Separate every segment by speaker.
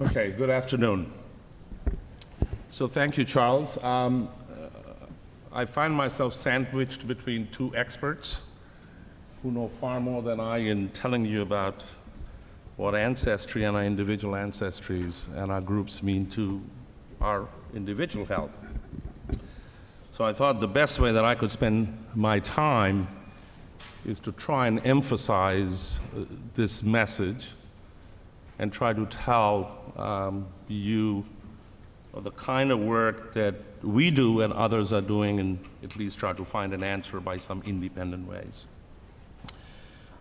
Speaker 1: Okay, good afternoon. So thank you, Charles. Um, uh, I find myself sandwiched between two experts who know far more than I in telling you about what ancestry and our individual ancestries and our groups mean to our individual health. So I thought the best way that I could spend my time is to try and emphasize uh, this message and try to tell um, you the kind of work that we do and others are doing and at least try to find an answer by some independent ways.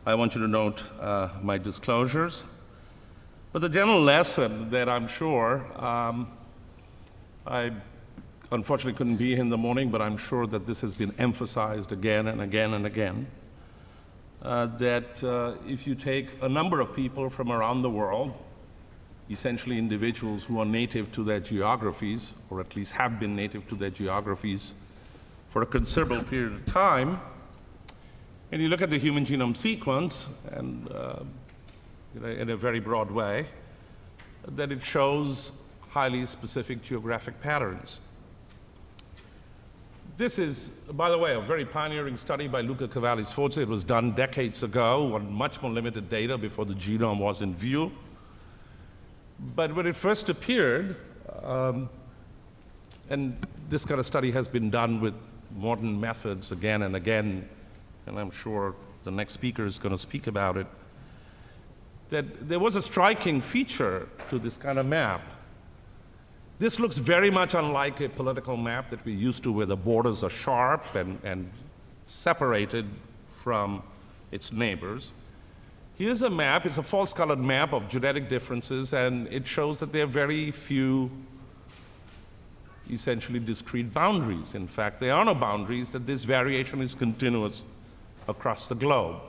Speaker 1: I want you to note uh, my disclosures. But the general lesson that I'm sure, um, I unfortunately couldn't be here in the morning, but I'm sure that this has been emphasized again and again and again, uh, that uh, if you take a number of people from around the world, essentially individuals who are native to their geographies, or at least have been native to their geographies for a considerable period of time, and you look at the human genome sequence, and uh, in, a, in a very broad way, that it shows highly specific geographic patterns. This is, by the way, a very pioneering study by Luca Cavalli-Sforza. It was done decades ago on much more limited data before the genome was in view. But when it first appeared, um, and this kind of study has been done with modern methods again and again, and I'm sure the next speaker is going to speak about it, that there was a striking feature to this kind of map. This looks very much unlike a political map that we're used to where the borders are sharp and, and separated from its neighbors. Here's a map, it's a false colored map of genetic differences and it shows that there are very few essentially discrete boundaries. In fact, there are no boundaries, that this variation is continuous across the globe.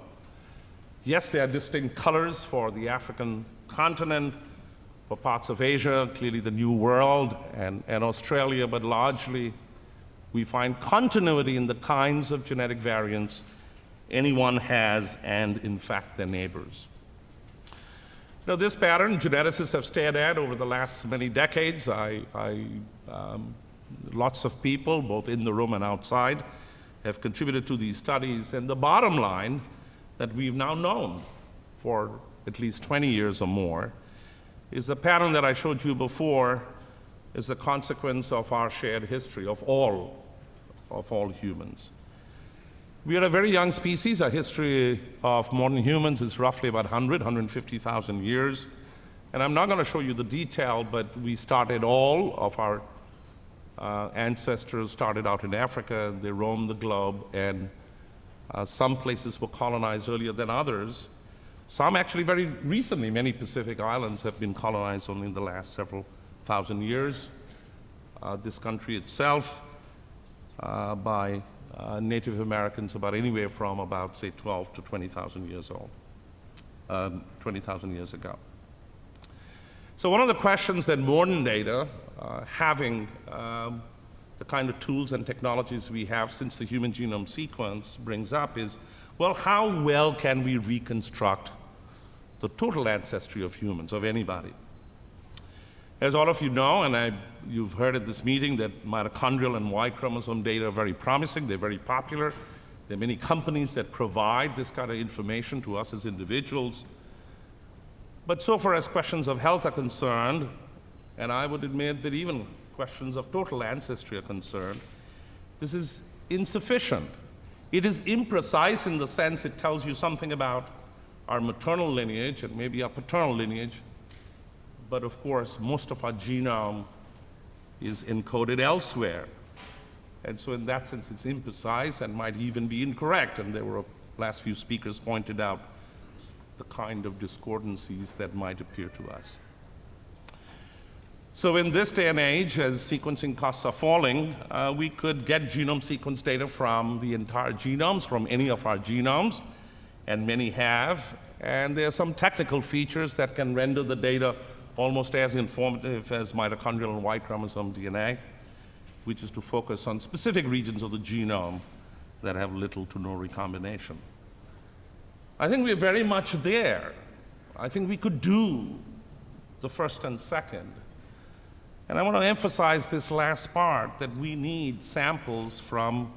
Speaker 1: Yes, there are distinct colors for the African continent, for parts of Asia, clearly the New World, and, and Australia, but largely we find continuity in the kinds of genetic variants anyone has and, in fact, their neighbors. Now, this pattern geneticists have stared at over the last many decades. I, I, um, lots of people, both in the room and outside, have contributed to these studies. And the bottom line that we've now known for at least 20 years or more is the pattern that I showed you before is the consequence of our shared history of all, of all humans. We are a very young species. Our history of modern humans is roughly about 100, 150,000 years. And I'm not going to show you the detail, but we started all of our uh, ancestors started out in Africa. They roamed the globe, and uh, some places were colonized earlier than others. Some actually very recently, many Pacific islands have been colonized only in the last several thousand years. Uh, this country itself uh, by uh, Native Americans about anywhere from about, say, 12 to 20,000 years old, um, 20,000 years ago. So one of the questions that modern data, uh, having um, the kind of tools and technologies we have since the human genome sequence brings up is, well, how well can we reconstruct the total ancestry of humans, of anybody. As all of you know, and I, you've heard at this meeting, that mitochondrial and Y chromosome data are very promising, they're very popular. There are many companies that provide this kind of information to us as individuals. But so far as questions of health are concerned, and I would admit that even questions of total ancestry are concerned, this is insufficient. It is imprecise in the sense it tells you something about our maternal lineage and maybe our paternal lineage, but of course, most of our genome is encoded elsewhere. And so in that sense, it's imprecise and might even be incorrect. And there were, last few speakers pointed out the kind of discordancies that might appear to us. So in this day and age, as sequencing costs are falling, uh, we could get genome sequence data from the entire genomes, from any of our genomes, and many have. And there are some technical features that can render the data almost as informative as mitochondrial and Y chromosome DNA, which is to focus on specific regions of the genome that have little to no recombination. I think we're very much there. I think we could do the first and second. And I want to emphasize this last part that we need samples from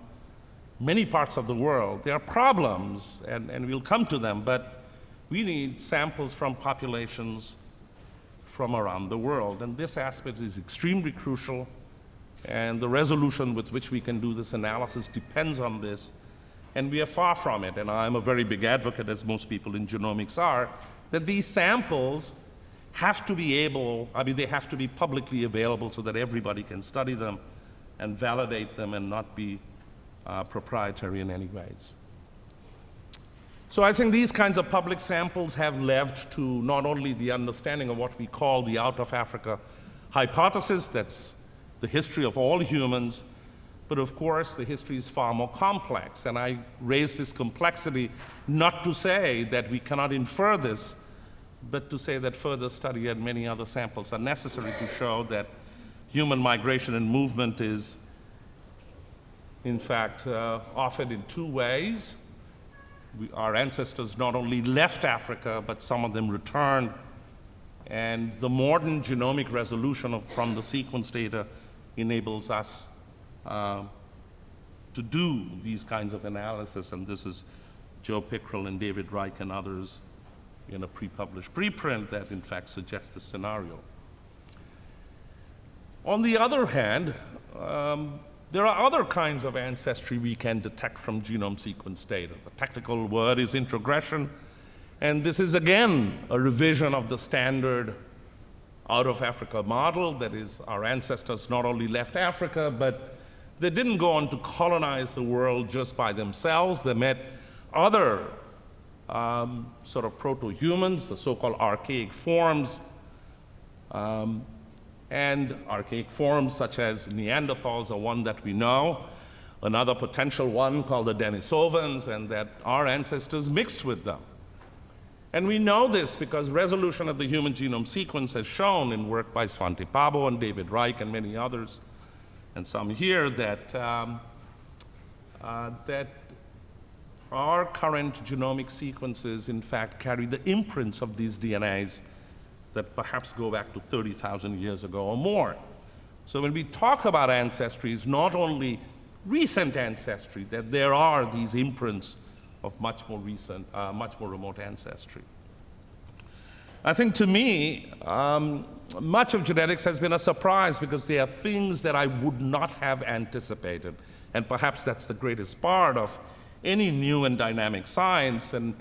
Speaker 1: many parts of the world. There are problems, and, and we'll come to them, but we need samples from populations from around the world. And this aspect is extremely crucial, and the resolution with which we can do this analysis depends on this. And we are far from it, and I'm a very big advocate, as most people in genomics are, that these samples have to be able, I mean, they have to be publicly available so that everybody can study them and validate them and not be uh, proprietary in any ways. So I think these kinds of public samples have led to not only the understanding of what we call the out of Africa hypothesis, that's the history of all humans, but of course the history is far more complex. And I raise this complexity not to say that we cannot infer this but to say that further study and many other samples are necessary to show that human migration and movement is, in fact, uh, often in two ways. We, our ancestors not only left Africa, but some of them returned. And the modern genomic resolution of, from the sequence data enables us uh, to do these kinds of analysis. And this is Joe Pickrell and David Reich and others in a pre-published preprint that in fact suggests this scenario. On the other hand, um, there are other kinds of ancestry we can detect from genome sequence data. The technical word is introgression, and this is again a revision of the standard out of Africa model, that is, our ancestors not only left Africa, but they didn't go on to colonize the world just by themselves. They met other um, sort of proto-humans, the so-called archaic forms, um, and archaic forms such as Neanderthals are one that we know, another potential one called the Denisovans, and that our ancestors mixed with them. And we know this because resolution of the human genome sequence has shown in work by Svante Pääbo and David Reich and many others, and some here, that, um, uh, that our current genomic sequences, in fact, carry the imprints of these DNAs that perhaps go back to 30,000 years ago or more. So when we talk about ancestry, it's not only recent ancestry, that there are these imprints of much more recent, uh, much more remote ancestry. I think to me, um, much of genetics has been a surprise because there are things that I would not have anticipated. And perhaps that's the greatest part of any new and dynamic science. And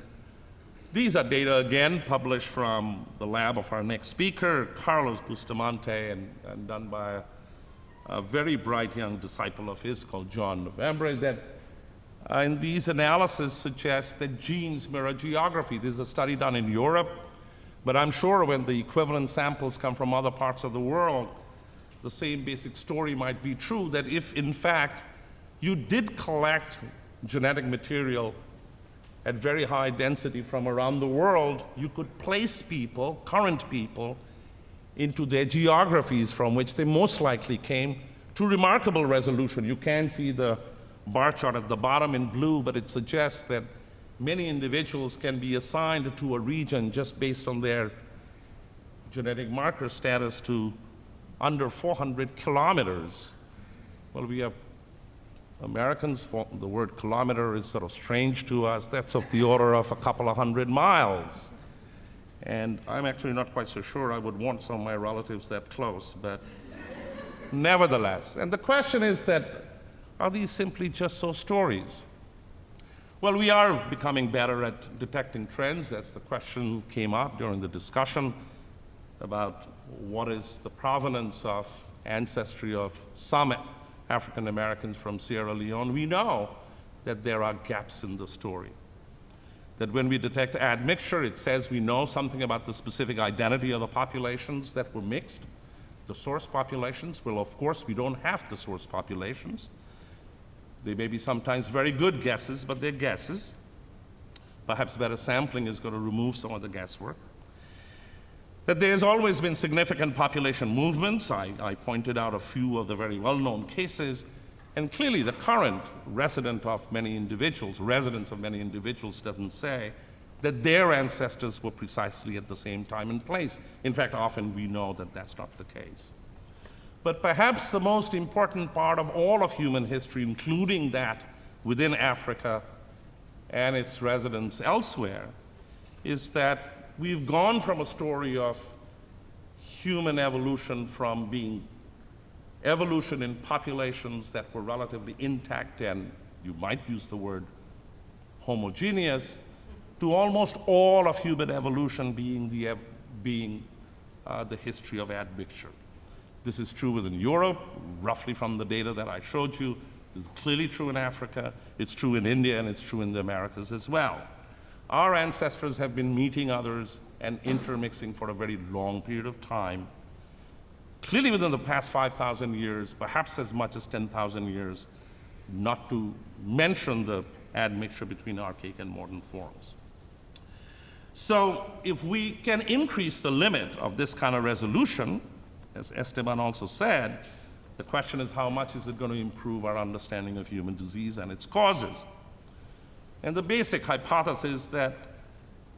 Speaker 1: these are data, again, published from the lab of our next speaker, Carlos Bustamante, and, and done by a, a, very bright young disciple of his called John Novembre, that uh, in these analyses suggest that genes mirror geography. This is a study done in Europe, but I'm sure when the equivalent samples come from other parts of the world, the same basic story might be true, that if, in fact, you did collect genetic material at very high density from around the world, you could place people, current people, into their geographies from which they most likely came to remarkable resolution. You can see the bar chart at the bottom in blue, but it suggests that many individuals can be assigned to a region just based on their genetic marker status to under 400 kilometers. Well, we have Americans, the word kilometer is sort of strange to us. That's of the order of a couple of hundred miles. And I'm actually not quite so sure I would want some of my relatives that close, but nevertheless. And the question is that, are these simply just so stories? Well, we are becoming better at detecting trends, as the question came up during the discussion about what is the provenance of ancestry of some African Americans from Sierra Leone, we know that there are gaps in the story. That when we detect admixture, it says we know something about the specific identity of the populations that were mixed. The source populations, well, of course, we don't have the source populations. They may be sometimes very good guesses, but they're guesses. Perhaps better sampling is going to remove some of the guesswork that there's always been significant population movements. I, I, pointed out a few of the very well-known cases, and clearly the current resident of many individuals, residents of many individuals doesn't say that their ancestors were precisely at the same time and place. In fact, often we know that that's not the case. But perhaps the most important part of all of human history, including that within Africa and its residents elsewhere, is that we've gone from a story of human evolution from being evolution in populations that were relatively intact and you might use the word homogeneous, to almost all of human evolution being the, being, uh, the history of admixture. This is true within Europe, roughly from the data that I showed you. It's clearly true in Africa, it's true in India, and it's true in the Americas as well. Our ancestors have been meeting others and intermixing for a very long period of time. Clearly within the past 5,000 years, perhaps as much as 10,000 years, not to mention the admixture between archaic and modern forms. So if we can increase the limit of this kind of resolution, as Esteban also said, the question is how much is it going to improve our understanding of human disease and its causes? And the basic hypothesis is that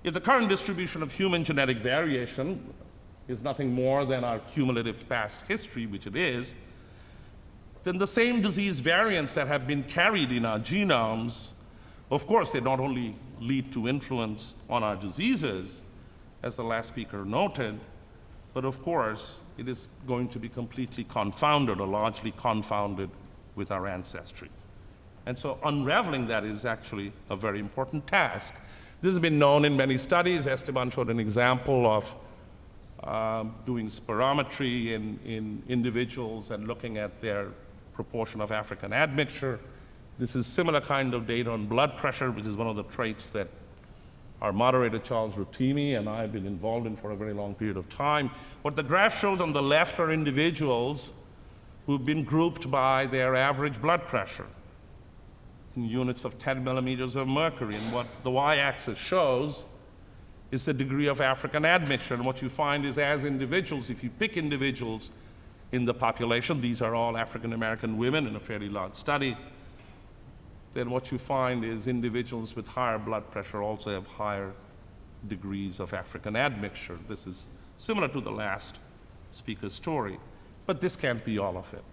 Speaker 1: if the current distribution of human genetic variation is nothing more than our cumulative past history, which it is, then the same disease variants that have been carried in our genomes, of course, they not only lead to influence on our diseases, as the last speaker noted, but of course, it is going to be completely confounded or largely confounded with our ancestry. And so unraveling that is actually a very important task. This has been known in many studies. Esteban showed an example of uh, doing spirometry in, in individuals and looking at their proportion of African admixture. This is similar kind of data on blood pressure, which is one of the traits that our moderator, Charles Rotimi, and I have been involved in for a very long period of time. What the graph shows on the left are individuals who've been grouped by their average blood pressure units of 10 millimeters of mercury. And what the y-axis shows is the degree of African admixture. And what you find is as individuals, if you pick individuals in the population, these are all African American women in a fairly large study, then what you find is individuals with higher blood pressure also have higher degrees of African admixture. This is similar to the last speaker's story. But this can't be all of it.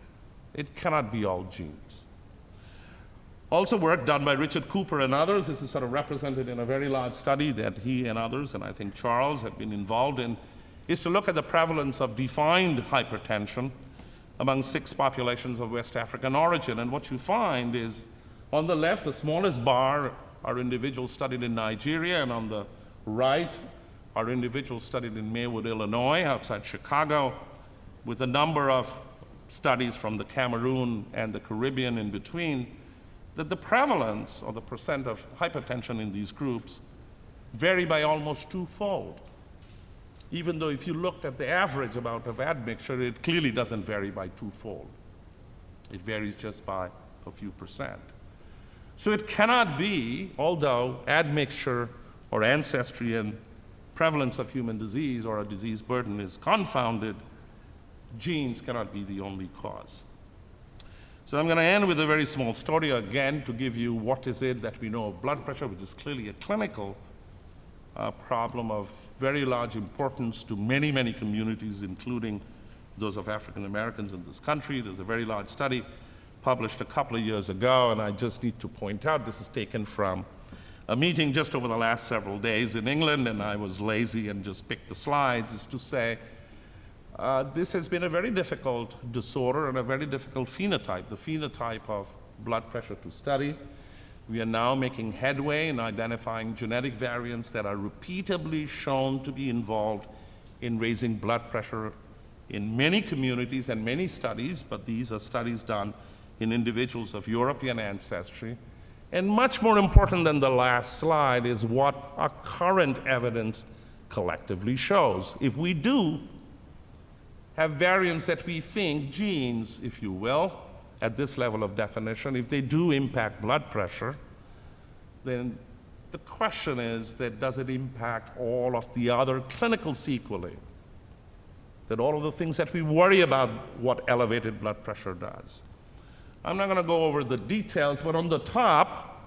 Speaker 1: It cannot be all genes. Also work done by Richard Cooper and others. This is sort of represented in a very large study that he and others, and I think Charles, have been involved in, is to look at the prevalence of defined hypertension among six populations of West African origin. And what you find is on the left, the smallest bar are individuals studied in Nigeria, and on the right are individuals studied in Maywood, Illinois, outside Chicago, with a number of studies from the Cameroon and the Caribbean in between, that the prevalence or the percent of hypertension in these groups vary by almost twofold. Even though if you looked at the average amount of admixture, it clearly doesn't vary by twofold. It varies just by a few percent. So it cannot be, although admixture or ancestry and prevalence of human disease or a disease burden is confounded, genes cannot be the only cause. So I'm going to end with a very small story again to give you what is it that we know of blood pressure, which is clearly a clinical uh, problem of very large importance to many, many communities, including those of African Americans in this country. There's a very large study published a couple of years ago, and I just need to point out this is taken from a meeting just over the last several days in England, and I was lazy and just picked the slides, is to say uh, this has been a very difficult disorder and a very difficult phenotype, the phenotype of blood pressure to study. We are now making headway in identifying genetic variants that are repeatedly shown to be involved in raising blood pressure in many communities and many studies, but these are studies done in individuals of European ancestry. And much more important than the last slide is what our current evidence collectively shows. If we do have variants that we think, genes, if you will, at this level of definition, if they do impact blood pressure, then the question is that does it impact all of the other clinical sequelae? That all of the things that we worry about what elevated blood pressure does. I'm not going to go over the details, but on the top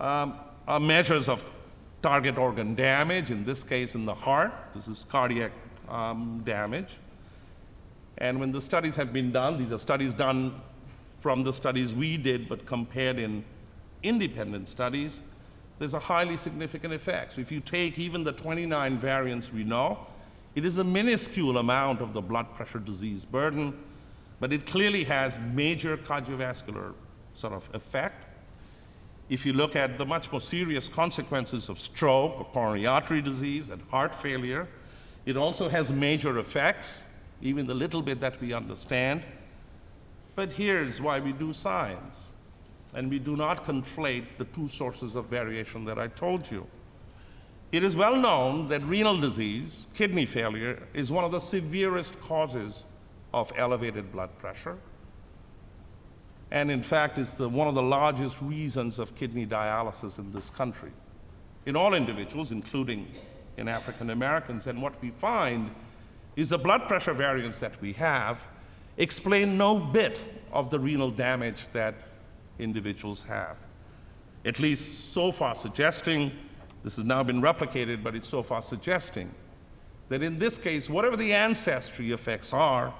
Speaker 1: um, are measures of target organ damage, in this case in the heart. This is cardiac um, damage. And when the studies have been done, these are studies done from the studies we did, but compared in independent studies, there's a highly significant effect. So if you take even the 29 variants we know, it is a minuscule amount of the blood pressure disease burden, but it clearly has major cardiovascular sort of effect. If you look at the much more serious consequences of stroke or coronary artery disease and heart failure, it also has major effects, even the little bit that we understand. But here's why we do science. And we do not conflate the two sources of variation that I told you. It is well known that renal disease, kidney failure, is one of the severest causes of elevated blood pressure. And in fact, it's the, one of the largest reasons of kidney dialysis in this country. In all individuals, including in African Americans. And what we find is the blood pressure variants that we have explain no bit of the renal damage that individuals have. At least so far suggesting, this has now been replicated, but it's so far suggesting that in this case, whatever the ancestry effects are,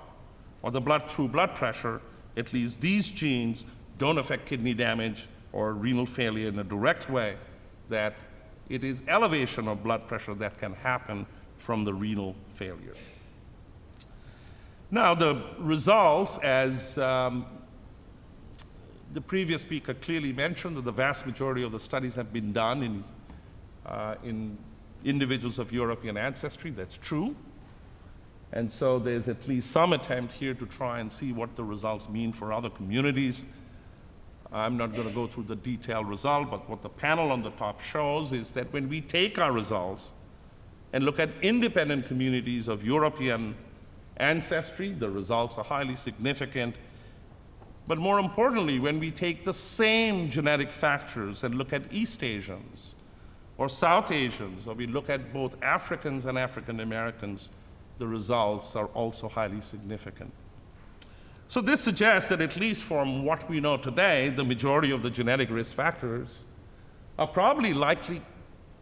Speaker 1: or the blood through blood pressure, at least these genes don't affect kidney damage or renal failure in a direct way that it is elevation of blood pressure that can happen from the renal failure. Now, the results, as um, the previous speaker clearly mentioned, that the vast majority of the studies have been done in, uh, in individuals of European ancestry. That's true. And so there's at least some attempt here to try and see what the results mean for other communities. I'm not going to go through the detailed result, but what the panel on the top shows is that when we take our results and look at independent communities of European ancestry, the results are highly significant. But more importantly, when we take the same genetic factors and look at East Asians or South Asians, or we look at both Africans and African Americans, the results are also highly significant. So this suggests that at least from what we know today, the majority of the genetic risk factors are probably likely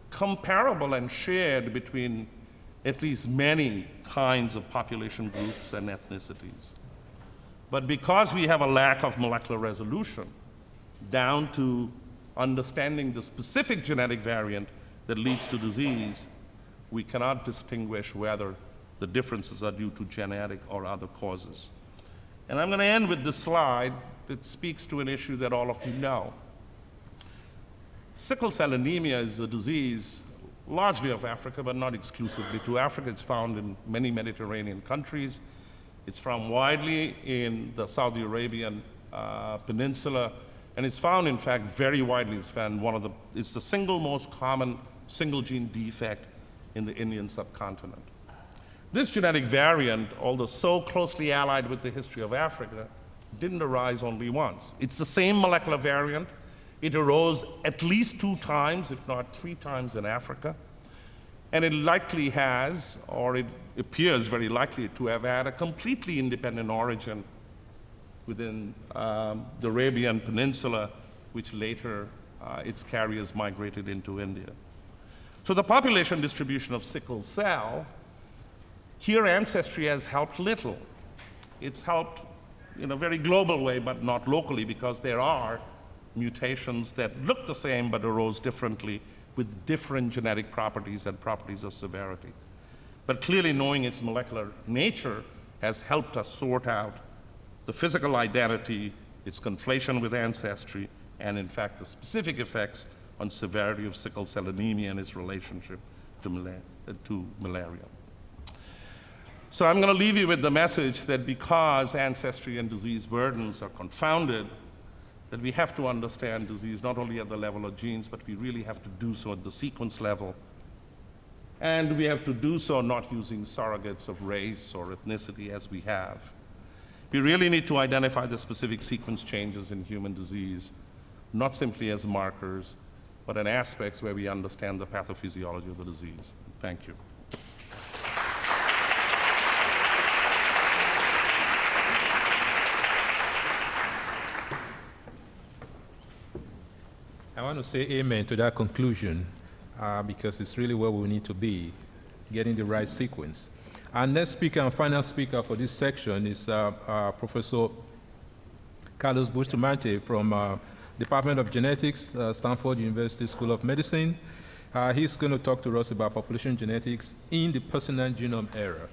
Speaker 1: comparable and shared between at least many kinds of population groups and ethnicities. But because we have a lack of molecular resolution down to understanding the specific genetic variant that leads to disease, we cannot distinguish whether the differences are due to genetic or other causes. And I'm going to end with this slide that speaks to an issue that all of you know. Sickle cell anemia is a disease largely of Africa, but not exclusively to Africa. It's found in many Mediterranean countries. It's found widely in the Saudi Arabian uh, peninsula, and it's found, in fact, very widely. It's found one of the, it's the single most common single gene defect in the Indian subcontinent. This genetic variant, although so closely allied with the history of Africa, didn't arise only once. It's the same molecular variant. It arose at least two times, if not three times in Africa. And it likely has, or it appears very likely to have had a completely independent origin within um, the Arabian Peninsula, which later uh, its carriers migrated into India. So the population distribution of sickle cell here, ancestry has helped little. It's helped in a very global way, but not locally, because there are mutations that look the same but arose differently with different genetic properties and properties of severity. But clearly, knowing its molecular nature has helped us sort out the physical identity, its conflation with ancestry, and in fact, the specific effects on severity of sickle cell anemia and its relationship to, mala to malaria. So I'm going to leave you with the message that because ancestry and disease burdens are confounded, that we have to understand disease not only at the level of genes, but we really have to do so at the sequence level. And we have to do so not using surrogates of race or ethnicity as we have. We really need to identify the specific sequence changes in human disease, not simply as markers, but in aspects where we understand the pathophysiology of the disease. Thank you.
Speaker 2: Want to say amen to that conclusion. uh, because it's really where we need to be, getting the right sequence. Our next speaker and final speaker for this section is uh, uh, Professor Carlos Bustamante from uh, Department of Genetics, uh, Stanford University School of Medicine. Uh, he's going to talk to us about population genetics in the personal genome era.